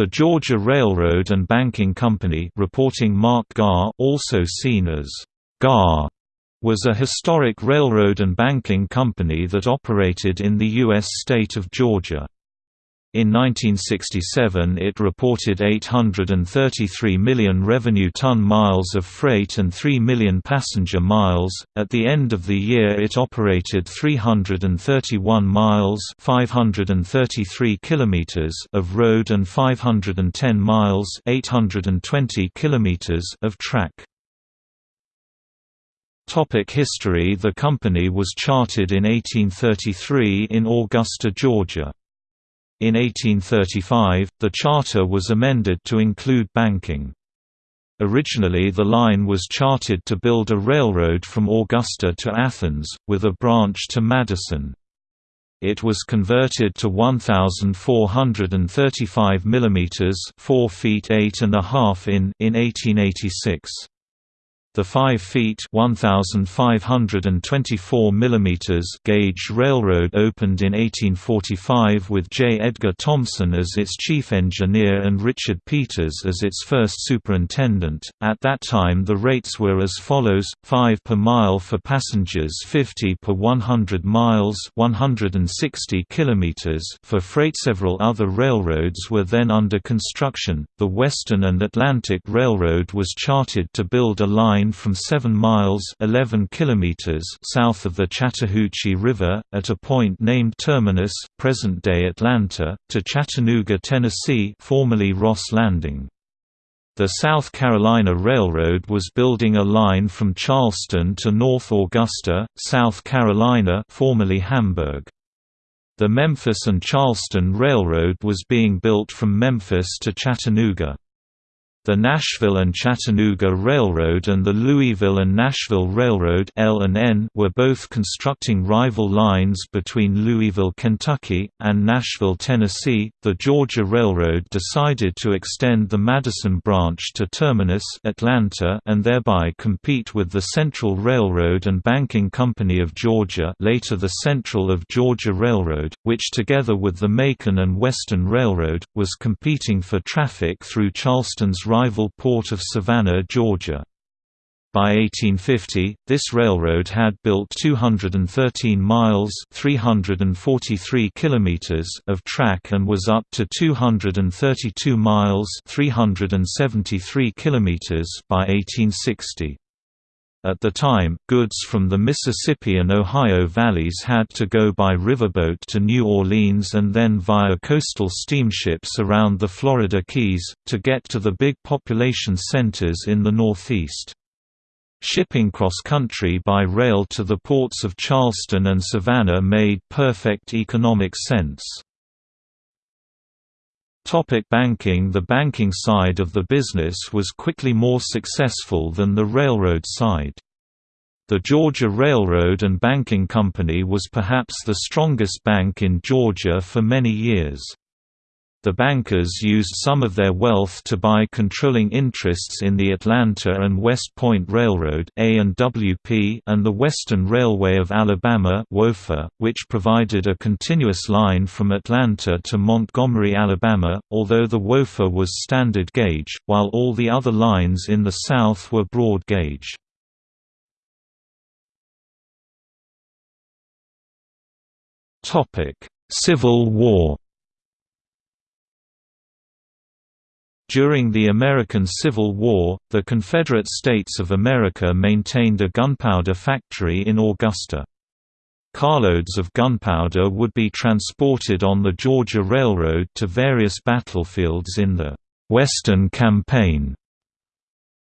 The Georgia Railroad and Banking Company reporting Mark Garr also seen as GAR was a historic railroad and banking company that operated in the U.S. state of Georgia. In 1967 it reported 833 million revenue ton miles of freight and 3 million passenger miles. At the end of the year it operated 331 miles, 533 kilometers of road and 510 miles, 820 kilometers of track. Topic history The company was chartered in 1833 in Augusta, Georgia. In 1835, the charter was amended to include banking. Originally the line was chartered to build a railroad from Augusta to Athens, with a branch to Madison. It was converted to 1,435 mm 4 feet 8 and a half in in 1886. The 5 feet (1,524 mm) gauge railroad opened in 1845 with J. Edgar Thomson as its chief engineer and Richard Peters as its first superintendent. At that time, the rates were as follows: 5 per mile for passengers, 50 per 100 miles, 160 kilometers for freight. Several other railroads were then under construction. The Western and Atlantic Railroad was chartered to build a line line from 7 miles 11 kilometers south of the Chattahoochee River, at a point named Terminus present-day Atlanta, to Chattanooga, Tennessee formerly Ross Landing. The South Carolina Railroad was building a line from Charleston to North Augusta, South Carolina formerly Hamburg. The Memphis and Charleston Railroad was being built from Memphis to Chattanooga. The Nashville and Chattanooga Railroad and the Louisville and Nashville Railroad were both constructing rival lines between Louisville, Kentucky, and Nashville, Tennessee. The Georgia Railroad decided to extend the Madison branch to Terminus, Atlanta, and thereby compete with the Central Railroad and Banking Company of Georgia, later the Central of Georgia Railroad, which together with the Macon and Western Railroad was competing for traffic through Charleston's rival port of Savannah, Georgia. By 1850, this railroad had built 213 miles (343 kilometers) of track and was up to 232 miles (373 kilometers) by 1860. At the time, goods from the Mississippi and Ohio valleys had to go by riverboat to New Orleans and then via coastal steamships around the Florida Keys, to get to the big population centers in the Northeast. Shipping cross-country by rail to the ports of Charleston and Savannah made perfect economic sense. Topic banking The banking side of the business was quickly more successful than the railroad side. The Georgia Railroad and Banking Company was perhaps the strongest bank in Georgia for many years. The bankers used some of their wealth to buy controlling interests in the Atlanta and West Point Railroad and the Western Railway of Alabama which provided a continuous line from Atlanta to Montgomery, Alabama, although the WOFA was standard gauge, while all the other lines in the South were broad gauge. Civil War During the American Civil War, the Confederate States of America maintained a gunpowder factory in Augusta. Carloads of gunpowder would be transported on the Georgia Railroad to various battlefields in the Western Campaign.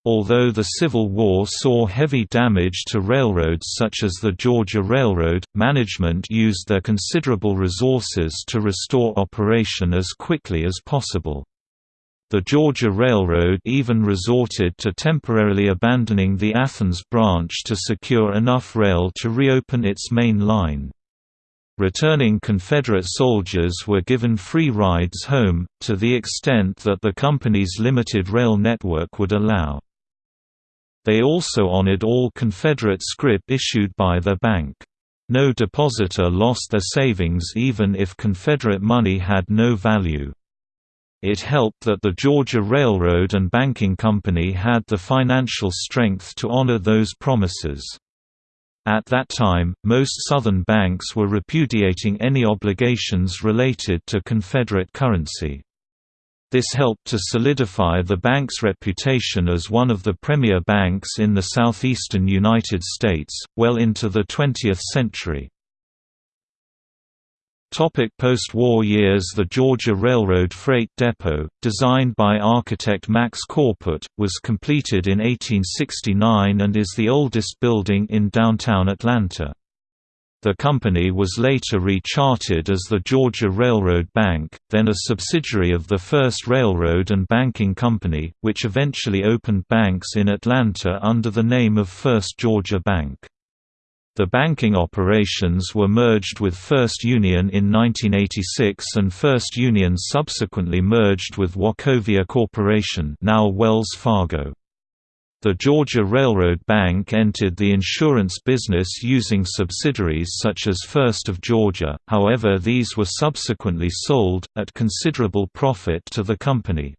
Although the Civil War saw heavy damage to railroads such as the Georgia Railroad, management used their considerable resources to restore operation as quickly as possible. The Georgia Railroad even resorted to temporarily abandoning the Athens branch to secure enough rail to reopen its main line. Returning Confederate soldiers were given free rides home, to the extent that the company's limited rail network would allow. They also honored all Confederate scrip issued by their bank. No depositor lost their savings even if Confederate money had no value. It helped that the Georgia Railroad and Banking Company had the financial strength to honor those promises. At that time, most Southern banks were repudiating any obligations related to Confederate currency. This helped to solidify the bank's reputation as one of the premier banks in the southeastern United States, well into the 20th century. Post-war years The Georgia Railroad Freight Depot, designed by architect Max Corput, was completed in 1869 and is the oldest building in downtown Atlanta. The company was later rechartered as the Georgia Railroad Bank, then a subsidiary of the First Railroad and Banking Company, which eventually opened banks in Atlanta under the name of First Georgia Bank. The banking operations were merged with First Union in 1986 and First Union subsequently merged with Wachovia Corporation now Wells Fargo. The Georgia Railroad Bank entered the insurance business using subsidiaries such as First of Georgia, however these were subsequently sold, at considerable profit to the company.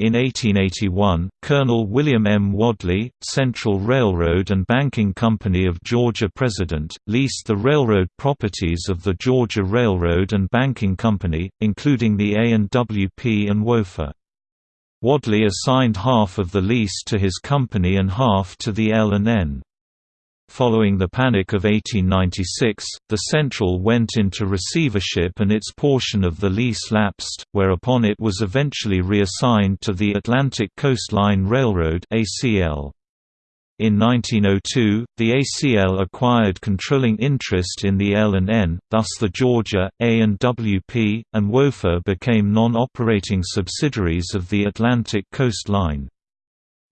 In 1881, Colonel William M. Wadley, Central Railroad and Banking Company of Georgia president, leased the railroad properties of the Georgia Railroad and Banking Company, including the A&WP and WOFA. Wadley assigned half of the lease to his company and half to the L&N. Following the Panic of 1896, the Central went into receivership and its portion of the lease lapsed, whereupon it was eventually reassigned to the Atlantic Coast Line Railroad ACL. In 1902, the ACL acquired controlling interest in the L&N, thus the Georgia, A&WP, and WOFA became non-operating subsidiaries of the Atlantic Coast Line.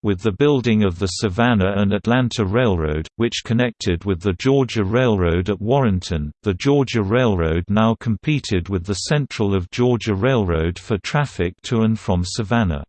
With the building of the Savannah and Atlanta Railroad, which connected with the Georgia Railroad at Warrenton, the Georgia Railroad now competed with the Central of Georgia Railroad for traffic to and from Savannah.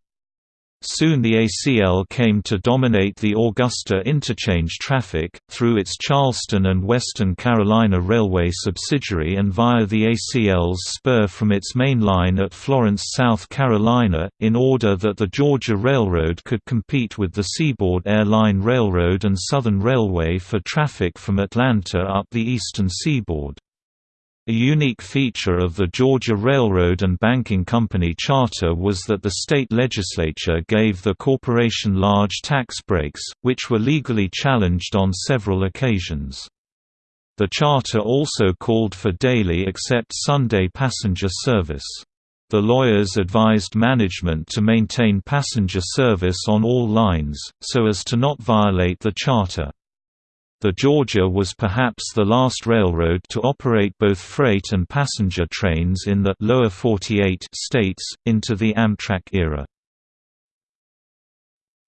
Soon the ACL came to dominate the Augusta interchange traffic, through its Charleston and Western Carolina Railway subsidiary and via the ACL's spur from its main line at Florence, South Carolina, in order that the Georgia Railroad could compete with the Seaboard Air Line Railroad and Southern Railway for traffic from Atlanta up the eastern seaboard. A unique feature of the Georgia Railroad and Banking Company charter was that the state legislature gave the corporation large tax breaks, which were legally challenged on several occasions. The charter also called for daily except Sunday passenger service. The lawyers advised management to maintain passenger service on all lines, so as to not violate the charter. The Georgia was perhaps the last railroad to operate both freight and passenger trains in the lower 48 states, into the Amtrak era.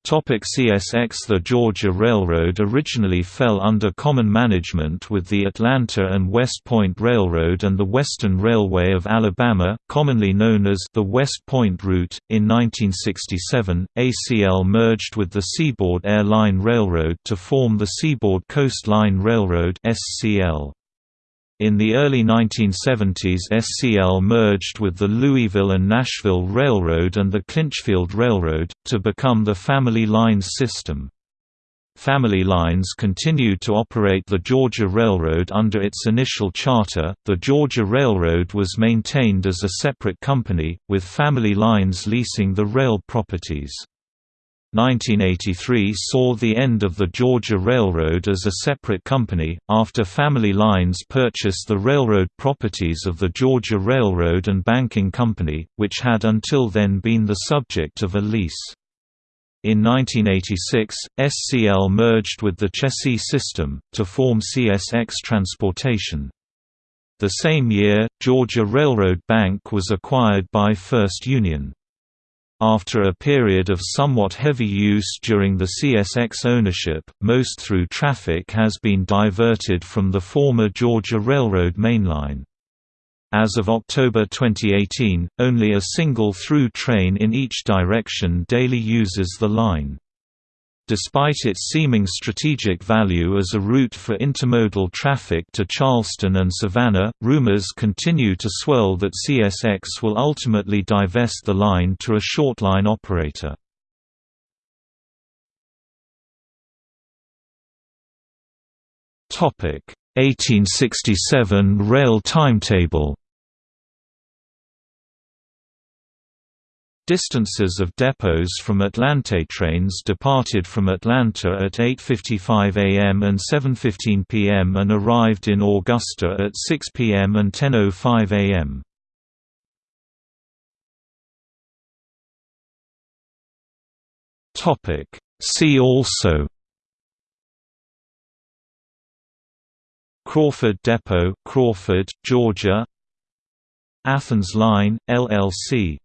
Topic CSX The Georgia Railroad originally fell under common management with the Atlanta and West Point Railroad and the Western Railway of Alabama, commonly known as the West Point Route. In 1967, ACL merged with the Seaboard Air Line Railroad to form the Seaboard Coast Line Railroad (SCL). In the early 1970s SCL merged with the Louisville and Nashville Railroad and the Clinchfield Railroad, to become the Family Lines system. Family Lines continued to operate the Georgia Railroad under its initial charter. The Georgia Railroad was maintained as a separate company, with Family Lines leasing the rail properties. 1983 saw the end of the Georgia Railroad as a separate company, after Family Lines purchased the railroad properties of the Georgia Railroad and Banking Company, which had until then been the subject of a lease. In 1986, SCL merged with the Chessie system, to form CSX Transportation. The same year, Georgia Railroad Bank was acquired by First Union. After a period of somewhat heavy use during the CSX ownership, most through traffic has been diverted from the former Georgia Railroad mainline. As of October 2018, only a single through train in each direction daily uses the line. Despite its seeming strategic value as a route for intermodal traffic to Charleston and Savannah, rumors continue to swirl that CSX will ultimately divest the line to a shortline operator. Topic: 1867 rail timetable. Distances of depots from Atlanta trains departed from Atlanta at 8.55 am and 7.15 pm and arrived in Augusta at 6 pm and 10.05 am. See also Crawford Depot, Crawford, Georgia Athens Line, LLC